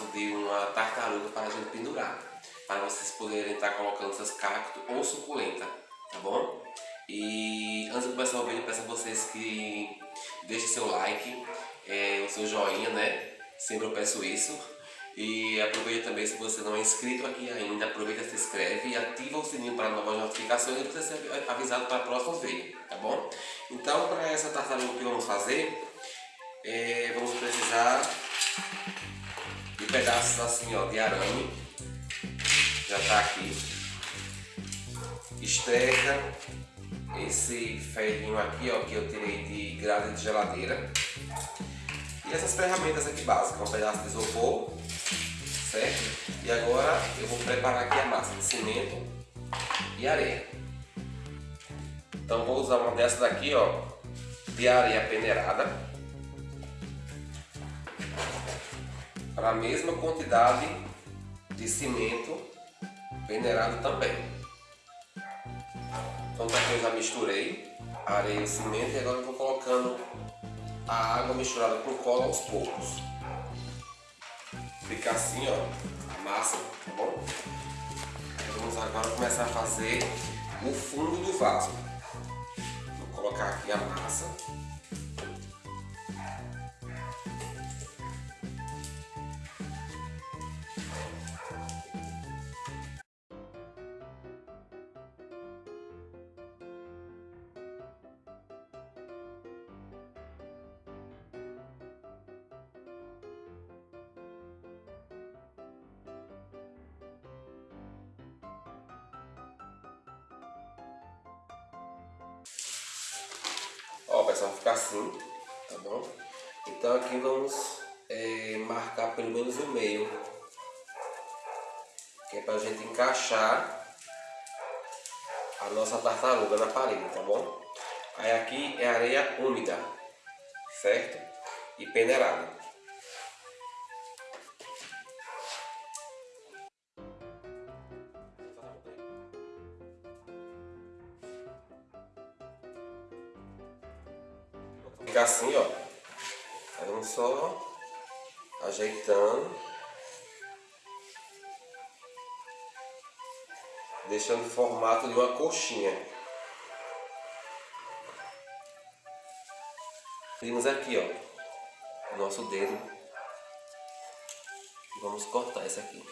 pedaço de uma tartaruga para a gente pendurar. Para vocês poderem estar colocando seus cactos ou suculenta, tá bom? E antes de começar o vídeo, peço a vocês que deixem seu like, é, o seu joinha, né? Sempre eu peço isso. E aproveita também, se você não é inscrito aqui ainda, aproveita, se inscreve e ativa o sininho para novas notificações e você ser avisado para próximos vídeos, tá bom? Então, para essa tartaruga que vamos fazer, é, vamos precisar pedaços assim, ó, de arame, já está aqui, esteca, esse ferrinho aqui, ó, que eu tirei de grade de geladeira, e essas ferramentas aqui básicas, um pedaço de isopor, certo? E agora eu vou preparar aqui a massa de cimento e areia. Então vou usar uma dessas daqui, ó, de areia peneirada. Para a mesma quantidade de cimento peneirado também. Então tá aqui eu já misturei areia e cimento e agora eu vou colocando a água misturada com cola aos poucos ficar assim, ó, a massa, tá bom? Vamos agora começar a fazer o fundo do vaso. Vou colocar aqui a massa. Ó, pessoal, vai ficar assim, tá bom? Então aqui vamos é, marcar pelo menos o meio, que é pra gente encaixar a nossa tartaruga na parede, tá bom? Aí aqui é areia úmida, certo? E peneirada. Ajeitando. Deixando o formato de uma coxinha. Temos aqui, ó, nosso dedo. Vamos cortar esse aqui.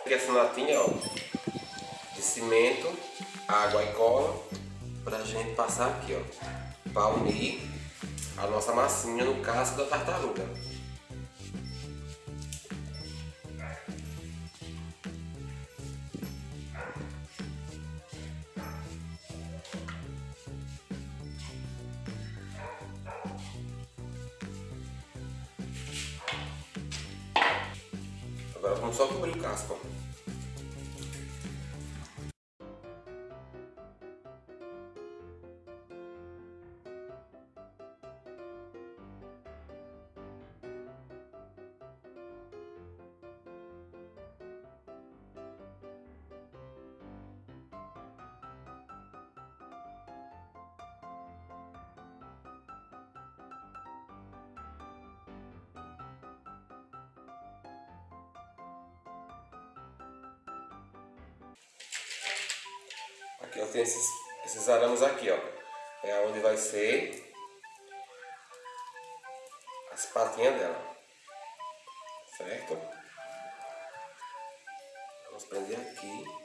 Aqui essa latinha, ó, de cimento, água e cola, pra gente passar aqui, ó, pra unir a nossa massinha no casco da tartaruga. Agora vamos só cobrir o casco. Aqui eu tenho esses, esses arames aqui, ó. É onde vai ser as patinhas dela. Certo? Vamos prender aqui.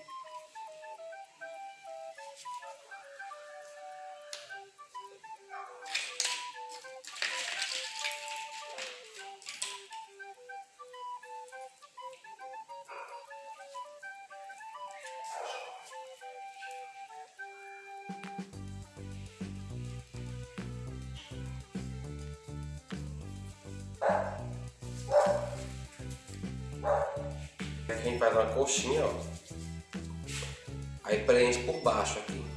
Aqui a gente faz uma coxinha, ó. Aí preenche por baixo aqui.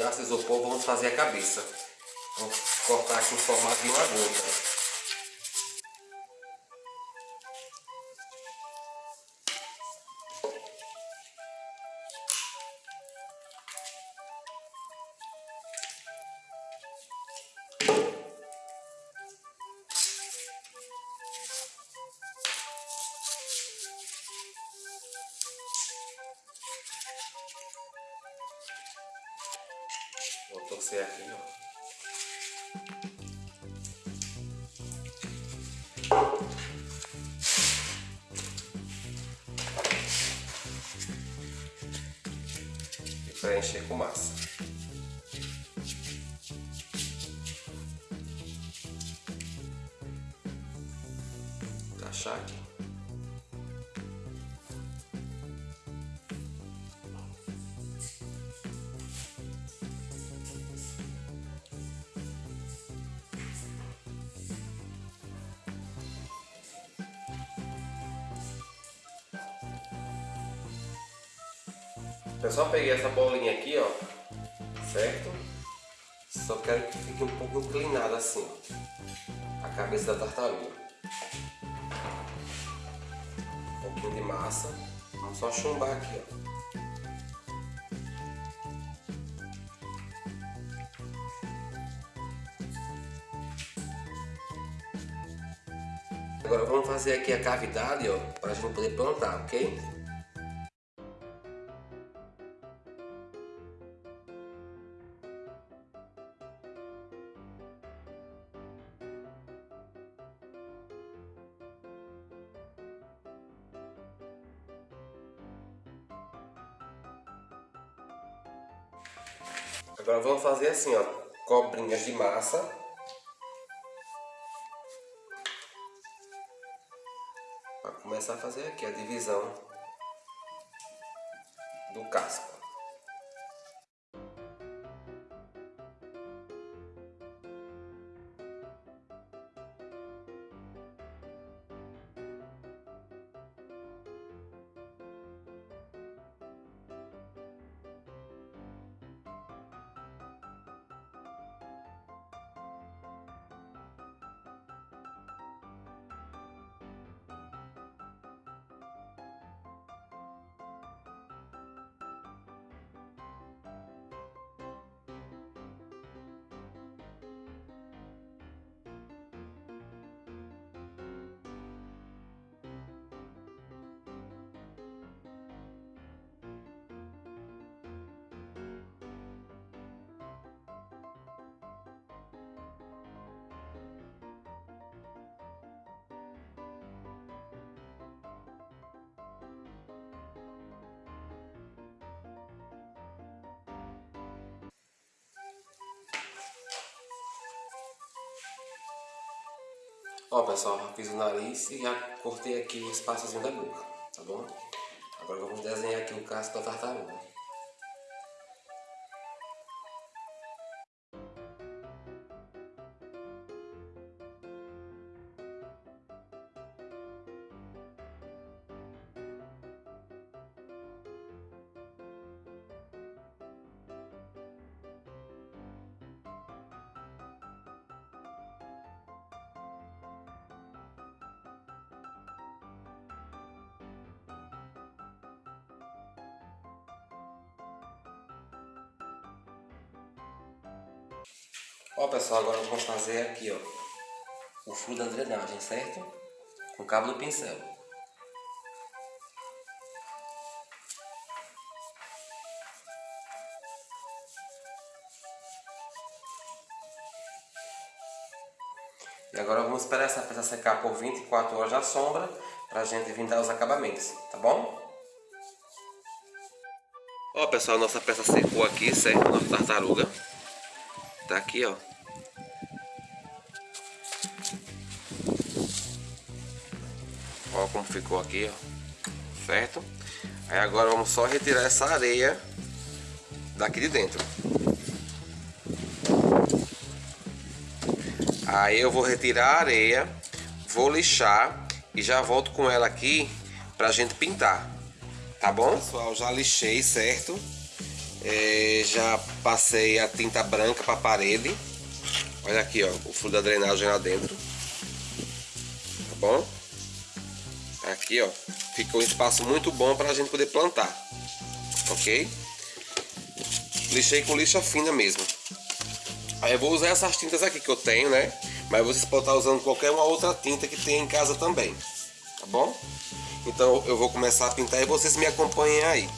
Pedaço isopor, vamos fazer a cabeça. Vamos cortar aqui em formato de uma gota. Torcer aqui, ó. E preencher com massa. Eu só peguei essa bolinha aqui, ó, certo? Só quero que fique um pouco inclinada assim, ó, a cabeça da tartaruga. Um pouquinho de massa, vamos só chumbar aqui, ó. Agora vamos fazer aqui a cavidade, ó, para a gente poder plantar, ok? Agora vamos fazer assim, ó, cobrinhas de massa. Para começar a fazer aqui a divisão do casco. Ó pessoal, fiz o nariz e já cortei aqui o espaçozinho da boca, tá bom? Agora vamos desenhar aqui o casco da tartaruga. Ó pessoal, agora vamos fazer aqui ó, o furo da drenagem, certo? Com o cabo do pincel. E agora vamos esperar essa peça secar por 24 horas na sombra para a gente vir dar os acabamentos, tá bom? Ó pessoal, nossa peça secou aqui, certo? Nossa tartaruga. Tá aqui, ó. Ó como ficou aqui, ó. Certo? Aí agora vamos só retirar essa areia daqui de dentro. Aí eu vou retirar a areia, vou lixar e já volto com ela aqui pra gente pintar. Tá bom? Pessoal, já lixei, certo? É, já passei a tinta branca para a parede. Olha aqui, ó, o fluido da drenagem lá dentro. Tá bom? Aqui, ó, ficou um espaço muito bom para a gente poder plantar. Ok? Lixei com lixa fina mesmo. Aí eu vou usar essas tintas aqui que eu tenho, né? Mas vocês podem estar usando qualquer uma outra tinta que tem em casa também. Tá bom? Então eu vou começar a pintar e vocês me acompanhem aí.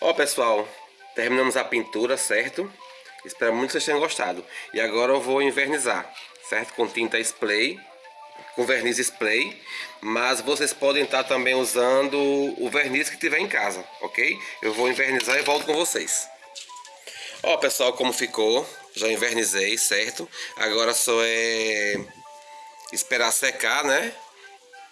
Ó pessoal, terminamos a pintura, certo? Espero muito que vocês tenham gostado. E agora eu vou invernizar, certo? Com tinta spray, com verniz spray. Mas vocês podem estar também usando o verniz que tiver em casa, ok? Eu vou invernizar e volto com vocês. Ó pessoal, como ficou. Já invernizei, certo? Agora só é esperar secar, né?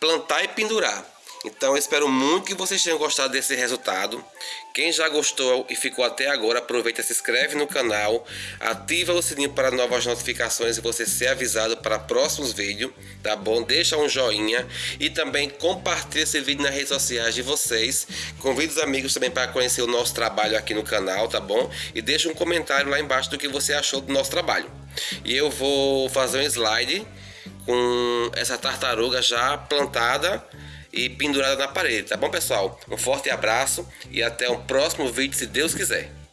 Plantar e pendurar. Então eu espero muito que vocês tenham gostado desse resultado. Quem já gostou e ficou até agora, aproveita, se inscreve no canal, ativa o sininho para novas notificações e você ser avisado para próximos vídeos, tá bom? Deixa um joinha e também compartilha esse vídeo nas redes sociais de vocês. Convide os amigos também para conhecer o nosso trabalho aqui no canal, tá bom? E deixa um comentário lá embaixo do que você achou do nosso trabalho. E eu vou fazer um slide com essa tartaruga já plantada e pendurada na parede, tá bom pessoal? Um forte abraço e até o próximo vídeo se Deus quiser.